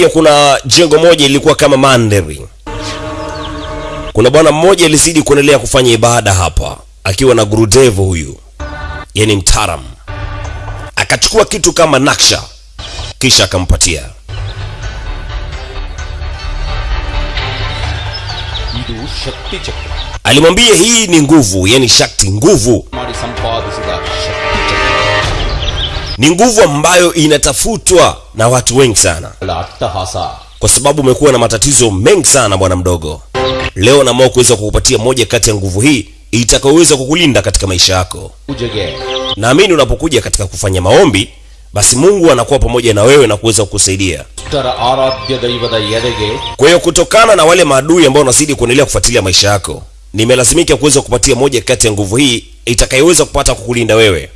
pia kuna jengo moja ilikuwa kama mandhari. Kuna bwana mmoja alizidi kuendelea kufanya ibada hapa akiwa na gurudevu huyu, yani mtaram, akachukua kitu kama naksha, kisha akampatia. Alimwambia hii ni nguvu, yani shakti, nguvu ni nguvu ambayo inatafutwa na watu wengi sana. Kwa sababu umekuwa na matatizo mengi sana bwana mdogo. Leo naamua kuweza kukupatia moja kati ya nguvu hii itakayoweza kukulinda katika maisha yako. Naamini unapokuja katika kufanya maombi basi mungu anakuwa pamoja na wewe na kuweza kukusaidia. Kwa hiyo kutokana na wale maadui ambao wanazidi kuendelea kufuatilia maisha yako nimelazimika kuweza kupatia moja kati ya nguvu hii itakayoweza kupata kukulinda wewe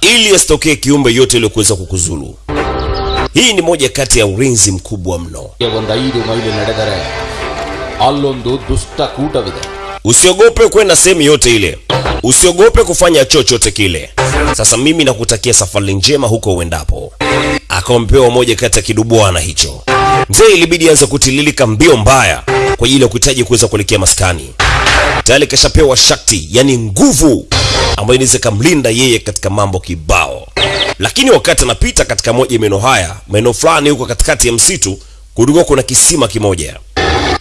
ili asitokee kiumbe yote iliyokuweza kukuzulu. Hii ni moja kati ya ulinzi mkubwa mno. Usiogope kwenda sehemu yote ile, usiogope kufanya chochote kile. Sasa mimi nakutakia safari njema huko uendapo. Akampewa moja kati ya kidubwana hicho. Mzee ilibidi anza kutililika mbio mbaya kwa ajili ya kuhitaji kuweza kuelekea maskani. Tayari kashapewa shakti yani nguvu ambayo inaweza kumlinda yeye katika mambo kibao. Lakini wakati anapita katika moja meno haya maeneo fulani huko katikati ya msitu kulikuwa kuna kisima kimoja.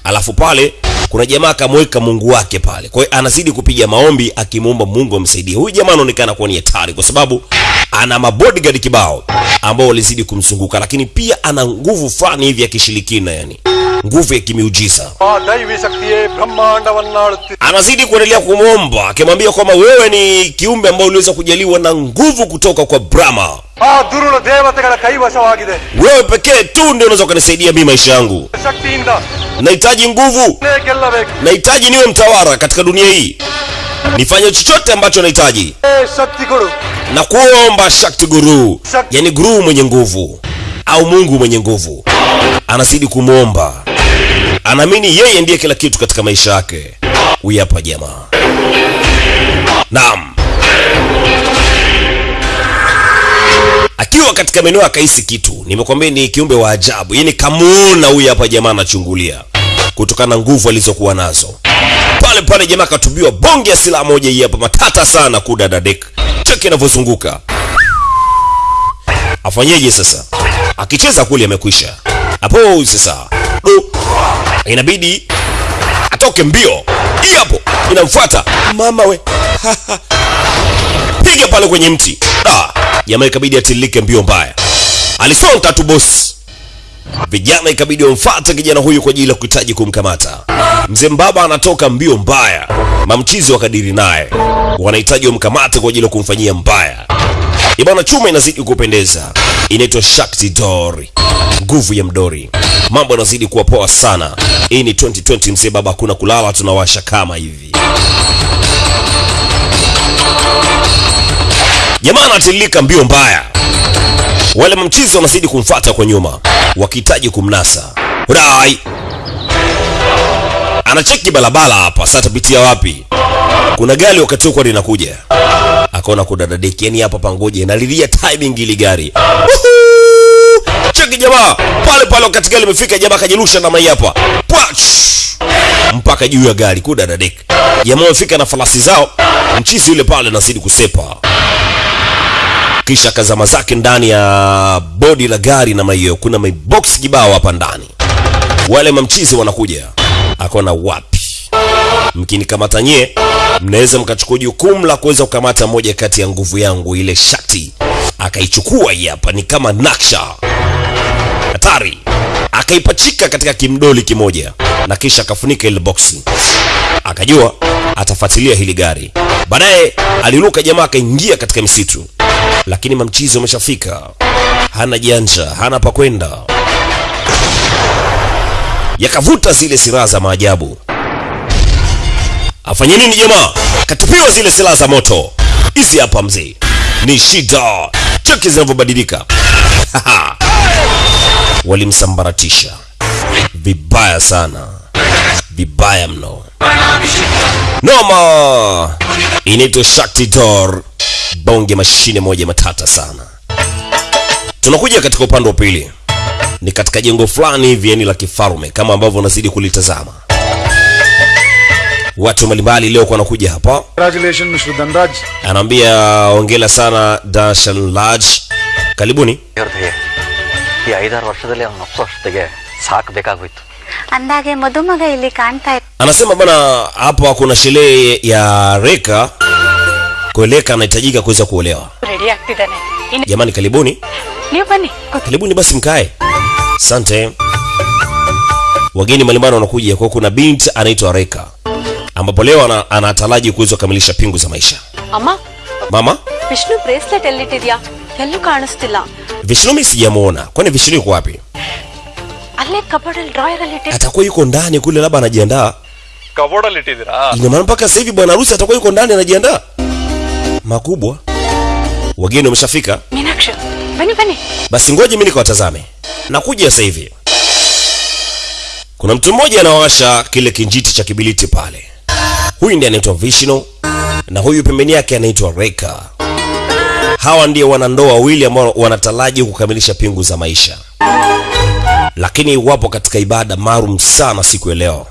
Alafu pale kuna jamaa akamweka Mungu wake pale. Kwa hiyo anazidi kupiga maombi akimuomba Mungu amsaidie. Huyu jamaa anaonekana kuwa ni hatari kwa sababu ana mabodyguard kibao ambao walizidi kumzunguka, lakini pia ana nguvu fulani hivi ya kishirikina, yani nguvu ya kimiujiza. Anazidi kuendelea kumwomba akimwambia kwamba wewe ni kiumbe ambao uliweza kujaliwa na nguvu kutoka kwa Brahma, wewe pekee tu ndio unaweza ukanisaidia mimi maisha yangu Nahitaji nguvu, nahitaji niwe mtawala katika dunia hii, nifanye chochote ambacho nahitaji. Na kuomba Shakti Guru, yani guru mwenye nguvu au Mungu mwenye nguvu, anazidi kumwomba, anaamini yeye ndiye kila kitu katika maisha yake. Huyu hapa jamaa, naam, akiwa katika maeneo akahisi kitu. Nimekwambia ni kiumbe wa ajabu, yani kamuona huyu hapa jamaa anachungulia kutokana na nguvu alizokuwa nazo. Pale pale jamaa akatubiwa bonge ya silaha moja hii hapa matata sana kudadadek cheki inavyozunguka. Afanyeje sasa? Akicheza kule amekwisha. Hapo sasa do inabidi atoke mbio. Hii hapo inamfuata. Mama we. Piga pale kwenye mti. Da. Jamaa ikabidi atilike mbio mbaya. Alisonta tu bosi vijana ikabidi wamfuate kijana huyu kwa ajili ya kuhitaji kumkamata. Mzee mbaba anatoka mbio mbaya. Mamchizi wakadiri naye. Wanahitaji wamkamate kwa ajili ya kumfanyia mbaya. Ibana chuma inazidi kupendeza. Inaitwa shakti dori nguvu ya mdori. Mambo yanazidi kuwa poa sana. Hii ni 2020 mzee baba hakuna kulala tunawasha kama hivi. Jamaa anatililika mbio mbaya wale mamchizi wanazidi kumfata kwa nyuma wakihitaji kumnasa. Rai! Anacheki barabara hapa sasa atapitia wapi? Kuna gari wakati huko linakuja. Akaona kudadadeki yani hapa pangoje nalilia timing ili gari. Cheki jamaa pale pale wakati gari limefika jamaa akajirusha na mai hapa. Mpaka juu ya gari kudadadeki jamaa wamefika na farasi zao. Mchizi yule pale anazidi kusepa kisha kazama zake ndani ya bodi la gari na hiyo. Kuna mabox kibao hapa ndani. Wale mamchizi wanakuja. Akona wapi? Mkinikamata nye mnaweza mkachukua jukumu la kuweza kukamata moja kati ya nguvu yangu ile shati. Akaichukua hii hapa ni kama naksha. Hatari. Akaipachika katika kimdoli kimoja na kisha akafunika ile boksi akajua atafuatilia hili gari. Baadaye aliruka jamaa akaingia katika misitu lakini mamchizi wameshafika hana janja hana pa kwenda. Yakavuta zile silaha za maajabu. Afanye nini jamaa? Katupiwa zile silaha za moto. Hizi hapa mzee. Ni shida. Cheki zinavyobadilika. Walimsambaratisha. Vibaya sana. Vibaya mno. Noma. Inaitwa shakti dor bonge mashine moja matata sana tunakuja katika upande wa pili ni katika jengo fulani hivi yani la kifalme kama ambavyo unazidi kulitazama watu mbalimbali leo kwa wanakuja hapa Congratulations, Mr. Dhanraj. anaambia ongela sana Darshan Laj karibuni ಇವ್ರದ್ದು ಈ ಐದಾರು ವರ್ಷದಲ್ಲಿ ಅವ್ನು ಅಷ್ಟೊತ್ತಿಗೆ ಸಾಕಬೇಕಾಗೋಯ್ತು ಅಂದಾಗೆ ಮದುಮಗ ಇಲ್ಲಿ ಕಾಣ್ತಾ ಇತ್ತು anasema bwana hapa kuna sherehe ya reka kueleka anahitajika kuweza kuolewa ready ಆಗ್ತಿದ್ದಾನೆ ಇನ್ನು jamani karibuni ನೀವು bani ಕೂತ್- karibuni basi mkae asante wageni mbalimbali wanakuja kwa kuna binti anaitwa reka ambapo leo ana, anataraji kuweza kukamilisha pingu za maisha ಅಮ್ಮ mama ವಿಷ್ಣು ಬ್ರೇಸ್ಲೆಟ್ ಎಲ್ಲಿಟ್ಟಿದ್ಯಾ ಎಲ್ಲೂ ಕಾಣಿಸ್ತಿಲ್ಲ vishnumi sijamuona kwani vishnu yuko wapi ಅಲ್ಲೇ ಕಬೋರ್ಡ್ ಅಲ್ಲಿ ಡ್ರಾಯರ್ ಅಲ್ಲಿ ಇಟ್ಟಿ atakuwa yuko ndani kule labda anajiandaa ಕಬೋರ್ಡಲ್ಲಿ ಇಟ್ಟಿದ್ದೀರಾ ina maana mpaka sasa hivi bwana harusi atakuwa yuko ndani anajiandaa makubwa. Wageni wameshafika, basi ngoje mimi nikawatazame. Nakuja sasa hivi. Kuna mtu mmoja anawasha kile kinjiti cha kibiliti pale. Huyu ndiye anaitwa Vishnu na huyu pembeni yake anaitwa Reka. Hawa ndiye wanandoa wawili ambao wanataraji kukamilisha pingu za maisha, lakini wapo katika ibada maalum sana siku ya leo.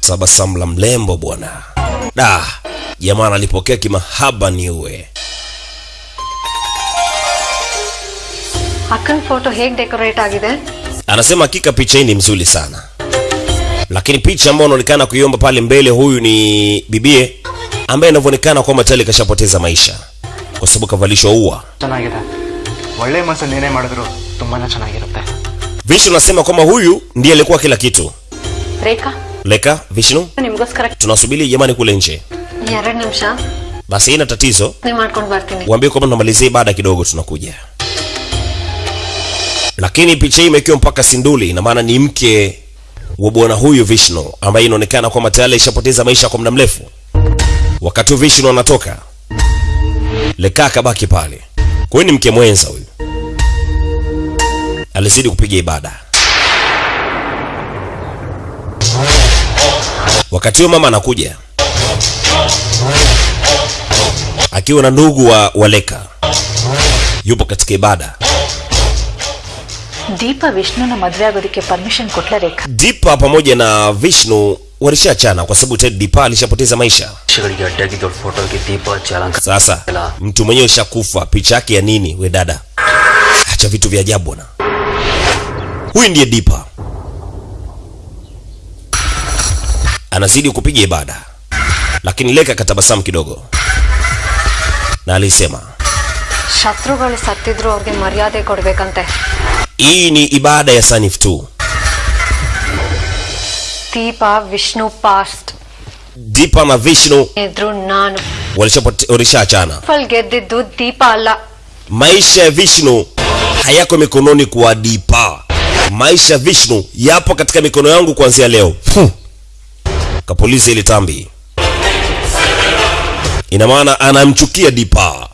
Tabasamu la mlembo bwana da jamaa alipokea kimahaba niue ಅಕ್ಕನ ಫೋಟೋ ಹೇಗ್ ಡೆಕೋರೇಟ್ ಆಗಿದೆ anasema hakika picha hii ni mzuri sana lakini picha ambayo unaonekana kuiomba pale mbele huyu ni bibie ambaye inavyoonekana kwamba tayari kashapoteza maisha kwa sababu kavalishwa ua ಚೆನ್ನಾಗಿದೆ ಒಳ್ಳೆ ಮನಸ್ಸಲ್ಲಿ ಏನೇ ಮಾಡಿದ್ರು ತುಂಬಾನೇ ಚೆನ್ನಾಗಿರುತ್ತೆ vishnu anasema kwamba huyu ndiye alikuwa kila kitu ರೇಖಾ leka vishnu ನಿಮ್ಗೋಸ್ಕರ tunasubiri jamani kule nje ಎರಡ್ ನಿಮಿಷ basi haina tatizo ಮಾಡ್ಕೊಂಡ್ ಬರ್ತೀನಿ waambie kwamba tunamalizia ibada kidogo tunakuja lakini picha hii imekiwa mpaka sinduli ina maana ni mke wa bwana huyu vishnu ambaye inaonekana kwamba tayari ishapoteza maisha kwa muda mrefu wakati huu vishnu anatoka lekaa akabaki pale kwa hiyo ni mke mwenza huyu alizidi kupiga ibada wakati huo mama anakuja akiwa na ndugu wa, wa leka yupo katika ibada ದೀಪ ವಿಷ್ಣುನ ಮದ್ವೆ ಆಗೋದಕ್ಕೆ permission ಕೊಟ್ಲ ರೇಖಾ dipa pamoja na vishnu walishachana kwa sababu tayari dipa alishapoteza maisha ಶಿಗಳಿಗೆ ಅಡ್ಡಾಗಿ ದೊಡ್ಡ ಫೋಟೋಗೆ ದೀಪ ಹಚ್ಚಿ ಅಲಂಕಾರ sasa mtu mwenyewe ishakufa picha yake ya nini we dada acha vitu vya ajabu bwana huyu ndiye dipa anazidi kupiga ibada lakini leka katabasamu kidogo na alisema ಶತ್ರುಗಳು ಸತ್ತಿದ್ರು ಅವ್ರಿಗೆ ಮರ್ಯಾದೆ ಕೊಡ್ಬೇಕಂತೆ hii ni ibada ya sanif tu ದೀಪ Vishnu past dipa na vishnu ಇದ್ರು ನಾನು walishapote- walishachana ಫಲ್ ಗೆದ್ದಿದ್ದು ದೀಪ ಅಲ್ಲ maisha ya vishnu hayako mikononi kwa dipa maisha ya vishnu yapo katika mikono yangu kuanzia leo Hmm. kapuliza ile tambi ina maana anamchukia dipa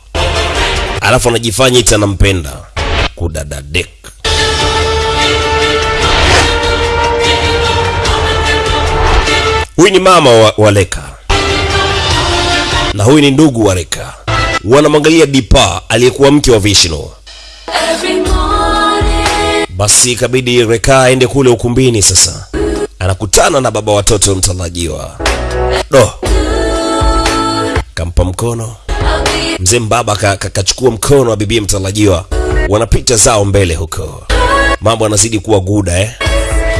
alafu anajifanya iti anampenda. Kudadadek huyu ni mama wa, wa leka. Na huyu ni ndugu wa Leka, wanamwangalia dipa aliyekuwa mke wa vishnu. Basi ikabidi reka aende kule ukumbini sasa. Anakutana na baba watoto mtarajiwa. Do kampa mkono. Mzee mbaba kakachukua ka- kachukua mkono wa bibie mtarajiwa. Wanapita zao mbele huko. Mambo anazidi kuwa guda eh?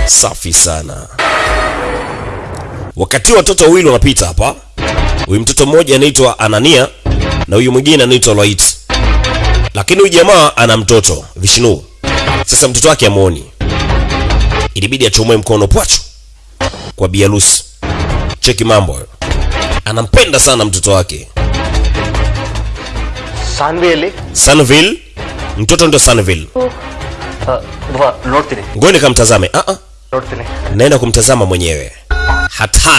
safi sana. Wakati watoto wawili wanapita hapa huyu mtoto mmoja anaitwa anania na huyu mwingine anaitwa loit. Lakini huyu jamaa ana mtoto vishnu. Sasa mtoto wake amuoni, ilibidi achomoe mkono pwachu kwa bialusi cheki mambo hayo anampenda sana mtoto wake Sanville. Sanville. Mtoto ndo Sanville. ngoni kamtazame a ah, a ah. Naenda kumtazama mwenyewe. Hatari.